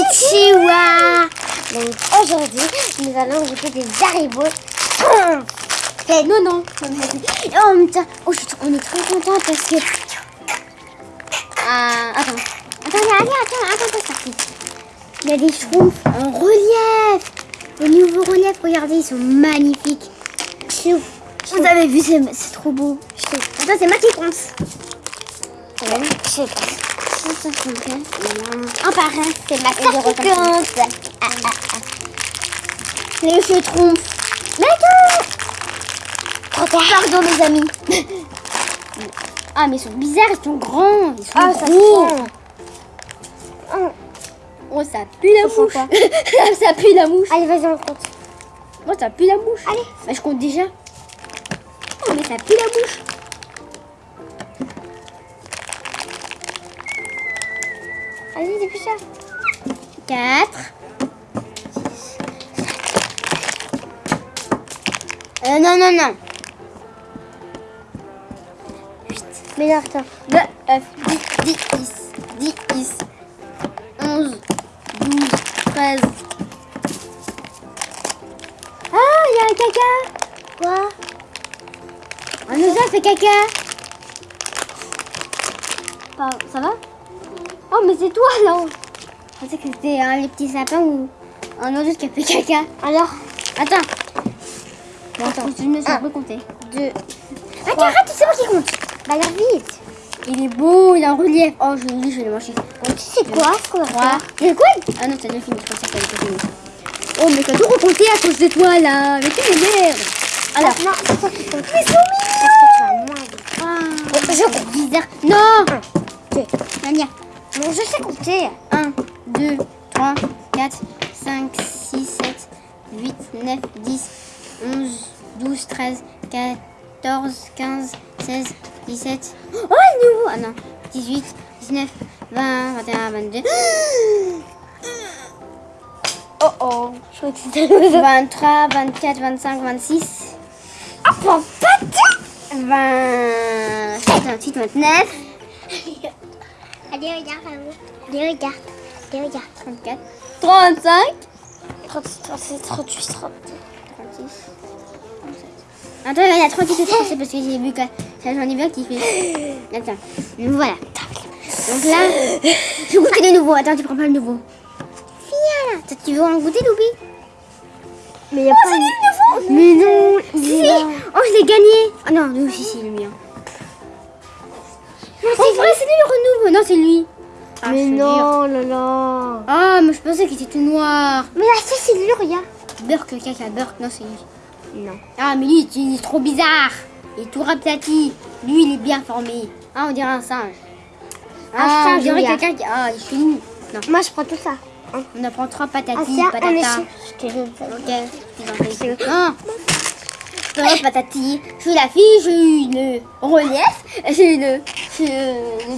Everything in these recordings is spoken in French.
Konnichiwa. Donc aujourd'hui, nous allons goûter des Haribo. Eh, non, non oh, on est trop content parce que... Euh, attends. Attendez, allez, attends, attends, attends, parti. Il y a des schtroumpfs en relief. Les nouveaux reliefs, regardez, ils sont magnifiques. Chouf Vous avez vu, c'est trop beau. Chouf Attends, c'est moi qui compte un par un, c'est ma carte ah, ah. Le trompe. Mais attends Pardon mes amis. ah mais ils sont bizarres, ils sont grands. Ils sont ah, gros. Ça. Oh, oh ça pue la mouche. ça pue la mouche. Allez vas-y on compte. Moi oh, ça pue la mouche. Allez. Bah, je compte déjà. Oh mais ça pue la mouche. Allez, dépêche-toi. 4. Euh, non, non, non. 8. Mais là, attends. 2, 9, 10, 10, 10, 11, 12, 13. Ah, il y a un caca. Quoi? Un oiseau fait caca. Ça va? Oh, mais c'est toi là. Je pensais que c'était un les petits sapins ou un oiseau qui a fait caca. Alors Attends. Bon, Attends. Je ne sais Un. pas compter. Deux. Attends, arrête, c'est moi qui compte. Bah, alors vite. Il est beau, il est en relief. Oh, je dis, je vais le manger. Donc, tu sais quoi ce qu'on va 3. faire? Mais quoi? Ah non, t'as déjà fini. Je pensais que t'avais pas fini. Oh, mais t'as tout recompté à cause de toi là. Mais tu m'énerves. Alors. non, c'est toi qui comptes. Mais je sais compter. 1, 2, 3, 4, 5, 6, 7, 8, 9, 10, 11, 12, 13, 14, 15, 16, 17. Oh, nouveau Ah non. 18, 19, 20, 21, 22. Oh oh. Je crois que c'était le 23, 24, 25, 26. Ah, de 27, 28, 29. Allez, regarde là-haut. Allez, regarde. Allez, regarde. 34, 35. 36, 37, 38, 39. 36. Attends, il y a 38 et 37 parce que j'ai vu que ça j'en ai un qui fait. Attends, voilà. Donc là, je vais goûter le nouveau. Attends, tu prends pas le nouveau. Viens là. Tu veux en goûter, Loubi Mais il y a pas. nouveau Mais non, là. Oh, je l'ai gagné. Oh non, non, si, si, le mien. Non, c'est vrai, c'est lui le renouveau. Non, c'est lui. Ah, Mais non, là là. Ah, mais je pensais qu'il était tout noir. Mais là, ça, c'est lui, regarde. Burk, le caca, Burk, non, c'est lui. Non. Ah, mais lui, il est trop bizarre. Il est tout raplati. Lui, il est bien formé. Ah, on dirait un singe. Ah, singe, on dirait quelqu'un qui. Ah, il est chelou. Non, Moi, je prends tout ça. on apprend trois Ah, patati, tiens, on patata. est Je te donne ça. Ok, Non. Trois patati. Je suis la fille, j'ai une relief. J'ai une. Suis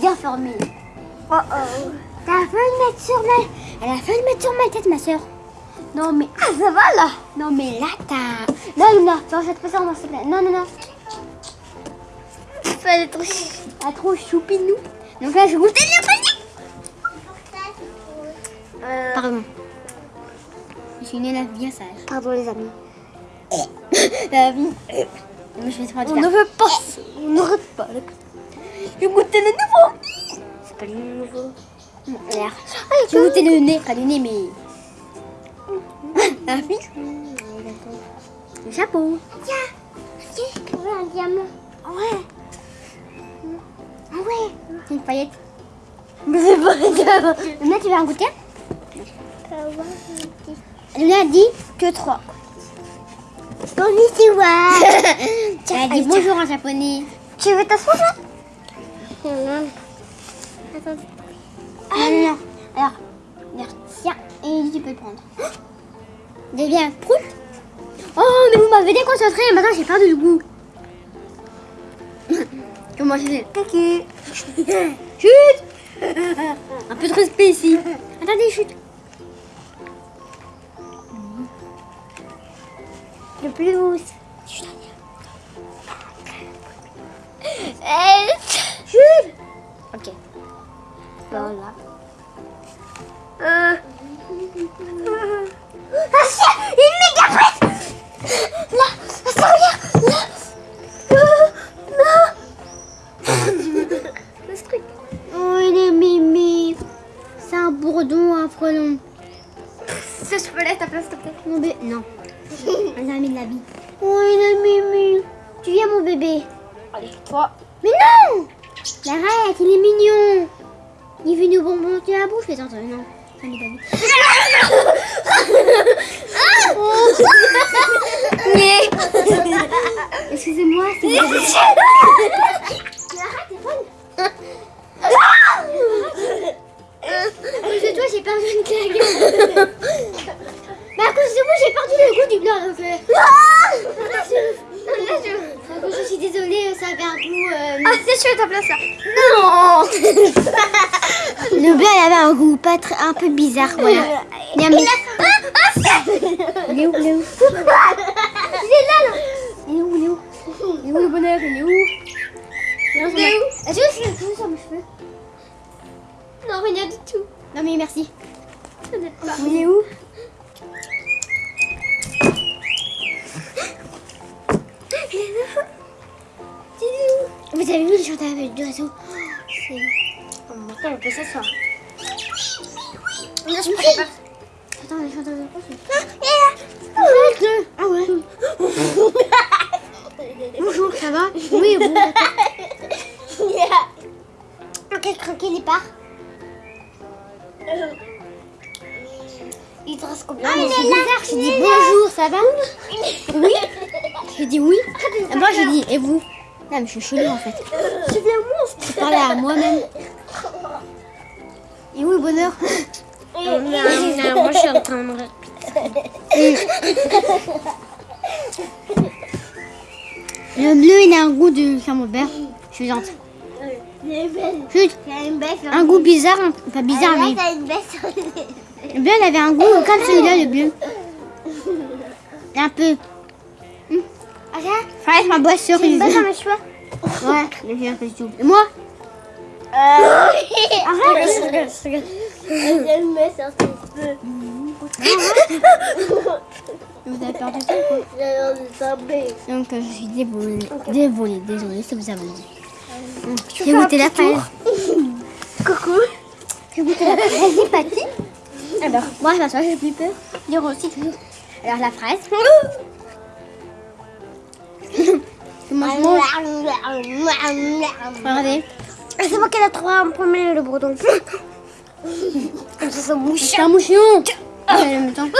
bien formée. Oh oh. T'as failli le mettre sur ma. Elle a failli le mettre sur ma tête, ma soeur. Non, mais. Ah, ça va là. Non, mais là, t'as. Non, non, non, ce Non, non, non. Elle est trop trop choupinou. Donc là, je goûte le panier. Euh, Pardon. Je suis une élève bien sage. Pardon, les amis. La vie. Mais je vais te On ne veut pas. On n'arrête pas. là. Je goûte le nouveau. C'est pas le nouveau. Le nez. Pas le nez, mais. La vie. Le chapeau. Tiens. Tiens. Ouais, un diamant. Ouais. Ah ouais. C'est une paillette. Mais c'est pas. Luna, tu veux en goûter Luna a dit Que trois. Konnichiwa. Tiens, Elle a dit bonjour en japonais. Tu veux t'asseoir là? Attends. Ah non, non. Alors, regarde, tiens, et tu peux le prendre. J'ai bien prout. Oh, mais vous m'avez déconcentré, maintenant j'ai perdu le goût. Comment je fais? Kaki. Chut Un peu de respect ici. Attendez, chut. Le plus haut. Chut Ok. Voilà. Euh, Ah, c'est une méga fraise Là ça, regarde Là Euh, Non C'est ce truc. Oh, il est mimi. C'est un bourdon, un frelon. Ça, je peux laisser ta place, s'il te plaît. Mon bébé. Non. On a mis de la vie. Oh, il est mimi. Tu viens, mon bébé. Allez, toi. Mais non Arrête, il est mignon. Il veut nous bonbons dans la bouche, mais attends, non. Ça m'est pas vu. Excusez-moi, c'est toi, j'ai perdu une claque. Mais à cause de moi, j'ai perdu le goût du blanc. Donc, euh, cause, je suis désolée, ça avait un goût. euh, Ah, c'est chaud ta place là. Non Le blanc, il avait un goût pas très, un peu bizarre. Voilà. Il a Ah, Il est où Il est où Il est là, là. Il est où Il est où Il est où le bonheur Il est où Il est où Il est où sur mes cheveux Non, rien du tout. Non mais merci. Il est où Vous avez vu le chantage d'oiseaux C'est... On peut s'asseoir. Non, je pas. Attends. Ah, Ah ouais Bonjour, ça va? Oui, bon, d'accord. Ok, croquer les parts. Il te reste combien? Ah, mais c'est bizarre, j'ai dit bonjour, ça va? Oui J'ai dit oui. Et moi, j'ai dit, et vous? Non, mais je suis chelou en fait. Tu viens monstre. Je parlais à moi-même. Et où le bonheur? Moi, je suis en train de Le bleu, il a un goût de camembert. Je suis gentille. Chut. Un goût bizarre, pas bizarre, mais une sur les le bleu, il avait un goût comme celui-là, le bleu. Un peu. Hum. Fraise, ma boisse Une cerise. baisse dans mes cheveux? Ouais, mais j'ai un moi Arrête. Sur cheveux. Vous avez perdu ça quoi J'ai l'air de tomber. Donc euh, je suis désolée, désolée, désolée, ça vous a. Hum, J'ai goûté la fraise. Coucou. J'ai goûté la fraise. Alors, moi je m'assois, j'ai plus peur. Dire aussi toujours. Alors la fraise. Je. Regardez. C'est moi qui l'ai trouvé en premier, le breton. Ça, ça mouche. C'est un mouchon. Ah, temps.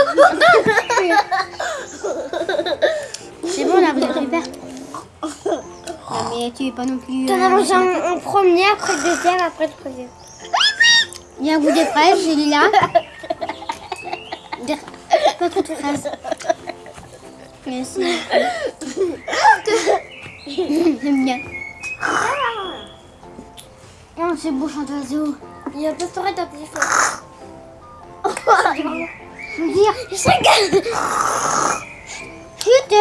C'est bon là, vous êtes super. Non, mais tu es pas non plus. T'en euh, as mangé en, premier, après le deuxième, après le troisième. Il y a un goût de fraise, j'ai lilas. Dire- Pas trop de fraises. Merci. J'aime bien. Oh, c'est beau chant d'oiseau. Il y a un peu de dans tes cheveux. Je veux dire. Chut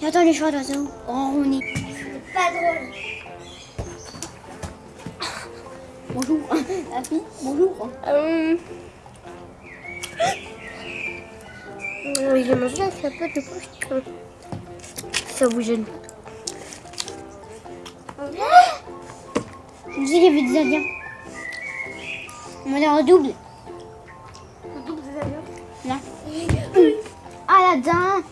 J'entends les chants d'oiseaux ronronner. C'est pas drôle. Bonjour. La fille, bonjour. Euh... J'ai mangé un peu de bouche. Ça vous gêne. Je me dis qu'il y avait des Indiens. On va leur double. Là. Aladdin.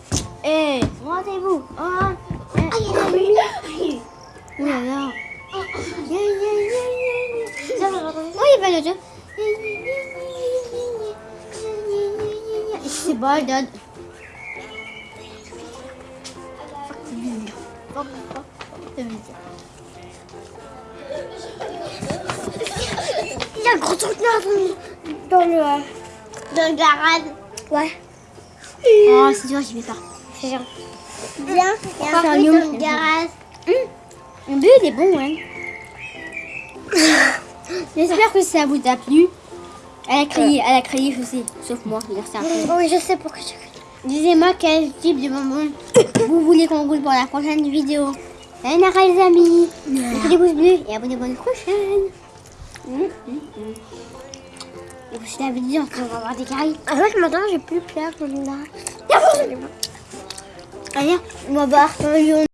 Eh, rendez-vous. Oh, eh. Oh là là. Oh, il va le jeu. Et c'est bon, donne. Il y a un gros truc dans le... Dans le garage. Ouais. Oh, c'est dur, j'y vais pas. C'est bien. Bien. Il y a Faire un truc dans le garage. Le bleu, il est bon, ouais. J'espère que ça vous a plu. Elle a crié, elle a crié, je sais. Sauf moi, je dire, peu. Oui, je sais pourquoi tu Disez-moi quel type de bonbons vous voulez qu'on goûte pour la prochaine vidéo. Sayonara les amis. Mettez des pouces bleus et abonnez-vous à la prochaine. Mm, mm, mm. Je t'avais dit, on va avoir des caries. Avec maintenant, j'ai plus peur comme là. Allez, on va boire lion